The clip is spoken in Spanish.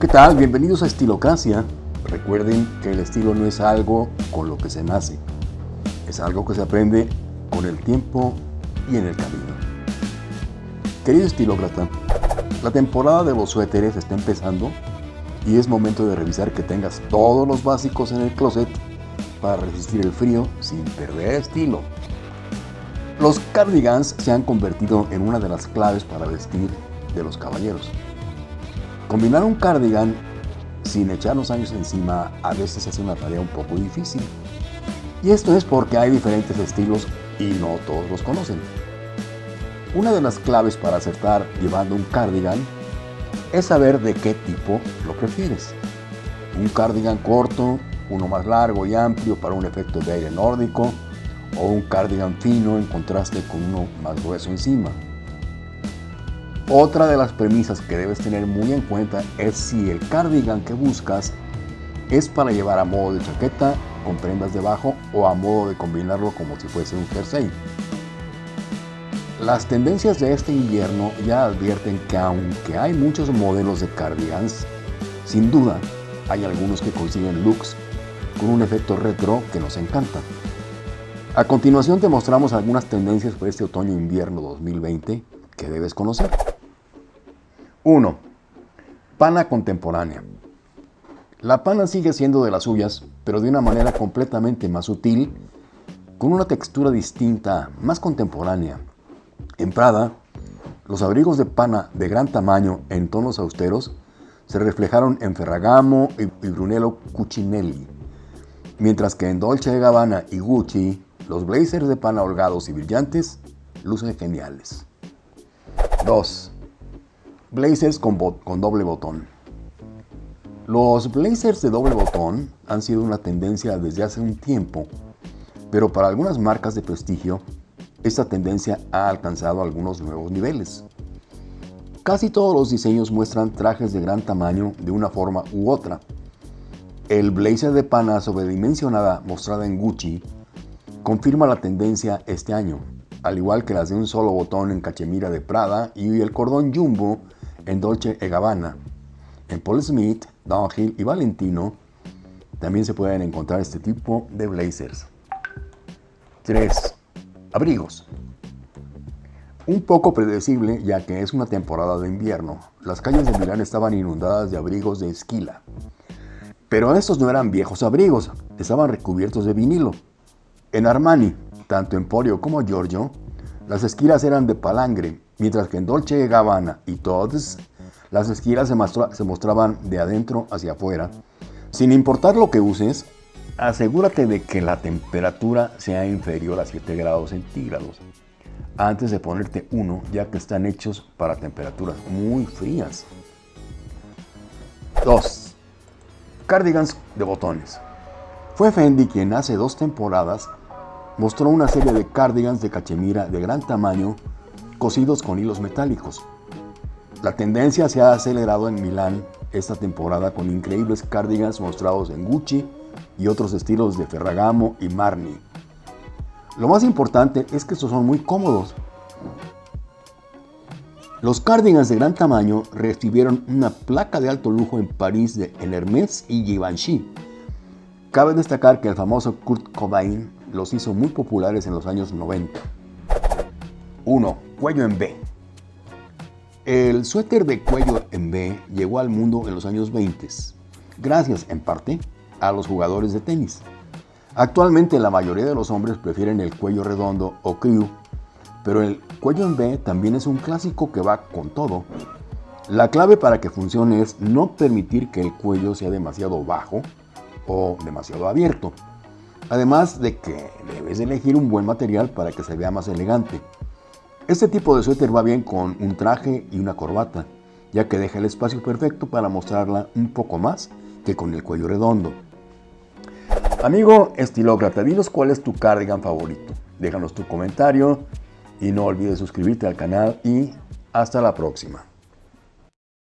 ¿Qué tal? Bienvenidos a Estilocracia. Recuerden que el estilo no es algo con lo que se nace, es algo que se aprende con el tiempo y en el camino. Querido estilócrata, la temporada de los suéteres está empezando y es momento de revisar que tengas todos los básicos en el closet para resistir el frío sin perder estilo. Los cardigans se han convertido en una de las claves para vestir de los caballeros. Combinar un cardigan sin echar los años encima a veces es una tarea un poco difícil. Y esto es porque hay diferentes estilos y no todos los conocen. Una de las claves para acertar llevando un cardigan es saber de qué tipo lo prefieres. Un cardigan corto, uno más largo y amplio para un efecto de aire nórdico, o un cardigan fino en contraste con uno más grueso encima. Otra de las premisas que debes tener muy en cuenta es si el cardigan que buscas es para llevar a modo de chaqueta con prendas debajo o a modo de combinarlo como si fuese un jersey. Las tendencias de este invierno ya advierten que aunque hay muchos modelos de cardigans, sin duda hay algunos que consiguen looks con un efecto retro que nos encanta. A continuación te mostramos algunas tendencias para este otoño-invierno 2020 que debes conocer. 1. Pana contemporánea. La pana sigue siendo de las suyas, pero de una manera completamente más sutil, con una textura distinta, más contemporánea. En Prada, los abrigos de pana de gran tamaño en tonos austeros se reflejaron en Ferragamo y Brunello Cucinelli, mientras que en Dolce Gabbana y Gucci, los blazers de pana holgados y brillantes lucen geniales. 2 blazers con, con doble botón. Los blazers de doble botón han sido una tendencia desde hace un tiempo, pero para algunas marcas de prestigio, esta tendencia ha alcanzado algunos nuevos niveles. Casi todos los diseños muestran trajes de gran tamaño de una forma u otra. El blazer de pana sobredimensionada mostrada en Gucci confirma la tendencia este año, al igual que las de un solo botón en cachemira de Prada y el cordón jumbo en Dolce e Gabbana. En Paul Smith, Downhill y Valentino también se pueden encontrar este tipo de blazers. 3. Abrigos. Un poco predecible ya que es una temporada de invierno. Las calles de Milán estaban inundadas de abrigos de esquila. Pero estos no eran viejos abrigos, estaban recubiertos de vinilo. En Armani, tanto Emporio como Giorgio, las esquilas eran de palangre mientras que en Dolce Gabbana y Tod's las esquilas se, mostraban de adentro hacia afuera. Sin importar lo que uses, asegúrate de que la temperatura sea inferior a 7 grados centígrados antes de ponerte uno, ya que están hechos para temperaturas muy frías. 2. Cardigans de botones. Fue Fendi quien hace dos temporadas mostró una serie de cardigans de cachemira de gran tamaño cosidos con hilos metálicos. La tendencia se ha acelerado en Milán esta temporada con increíbles cardigans mostrados en Gucci y otros estilos de Ferragamo y Marni. Lo más importante es que estos son muy cómodos. Los cardigans de gran tamaño recibieron una placa de alto lujo en París de en Hermès y Givenchy. Cabe destacar que el famoso Kurt Cobain los hizo muy populares en los años 90. 1. Cuello en B. El suéter de cuello en B llegó al mundo en los años 20, gracias en parte a los jugadores de tenis. Actualmente la mayoría de los hombres prefieren el cuello redondo o crew, pero el cuello en B también es un clásico que va con todo. La clave para que funcione es no permitir que el cuello sea demasiado bajo o demasiado abierto. Además de que debes elegir un buen material para que se vea más elegante. Este tipo de suéter va bien con un traje y una corbata, ya que deja el espacio perfecto para mostrarla un poco más que con el cuello redondo. Amigo estilócrata, dinos cuál es tu cardigan favorito. Déjanos tu comentario y no olvides suscribirte al canal y hasta la próxima.